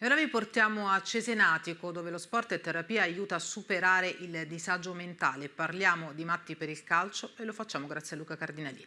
E ora vi portiamo a Cesenatico, dove lo sport e terapia aiuta a superare il disagio mentale. Parliamo di Matti per il calcio e lo facciamo grazie a Luca Cardinalini.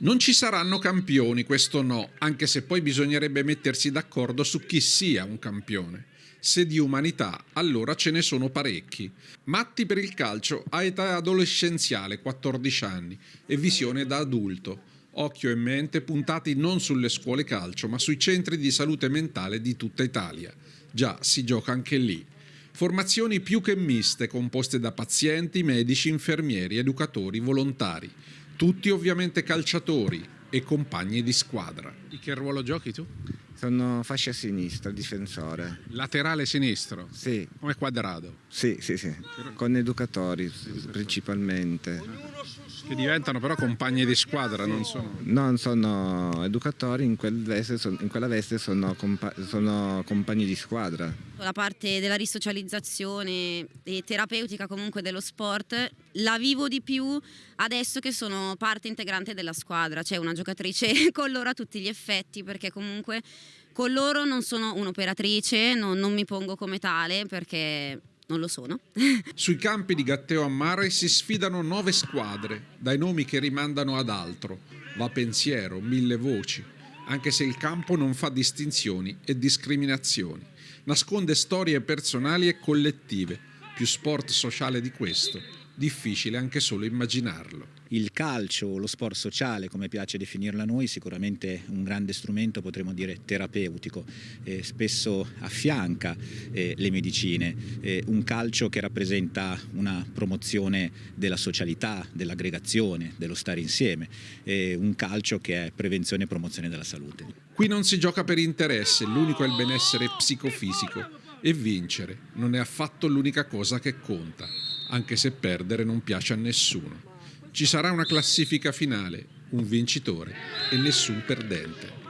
Non ci saranno campioni, questo no, anche se poi bisognerebbe mettersi d'accordo su chi sia un campione. Se di umanità, allora ce ne sono parecchi. Matti per il calcio ha età adolescenziale, 14 anni, e visione da adulto occhio e mente puntati non sulle scuole calcio, ma sui centri di salute mentale di tutta Italia. Già, si gioca anche lì. Formazioni più che miste, composte da pazienti, medici, infermieri, educatori, volontari. Tutti ovviamente calciatori e compagni di squadra. Di che ruolo giochi tu? Sono fascia sinistra, difensore. Laterale sinistro? Sì. Come quadrado? Sì, sì, sì. Con educatori principalmente. Che diventano però compagni di squadra, non sono... Non sono educatori, in, quel veste, in quella veste sono, compa sono compagni di squadra. La parte della risocializzazione e terapeutica comunque dello sport la vivo di più adesso che sono parte integrante della squadra, cioè una giocatrice con loro a tutti gli effetti perché comunque con loro non sono un'operatrice, non, non mi pongo come tale perché non lo sono. Sui campi di Gatteo a Mare si sfidano nove squadre, dai nomi che rimandano ad altro. Va pensiero, mille voci, anche se il campo non fa distinzioni e discriminazioni. Nasconde storie personali e collettive, più sport sociale di questo difficile anche solo immaginarlo. Il calcio, lo sport sociale, come piace definirlo a noi, sicuramente un grande strumento, potremmo dire terapeutico, eh, spesso affianca eh, le medicine, eh, un calcio che rappresenta una promozione della socialità, dell'aggregazione, dello stare insieme, un calcio che è prevenzione e promozione della salute. Qui non si gioca per interesse, l'unico è il benessere psicofisico e vincere non è affatto l'unica cosa che conta anche se perdere non piace a nessuno. Ci sarà una classifica finale, un vincitore e nessun perdente.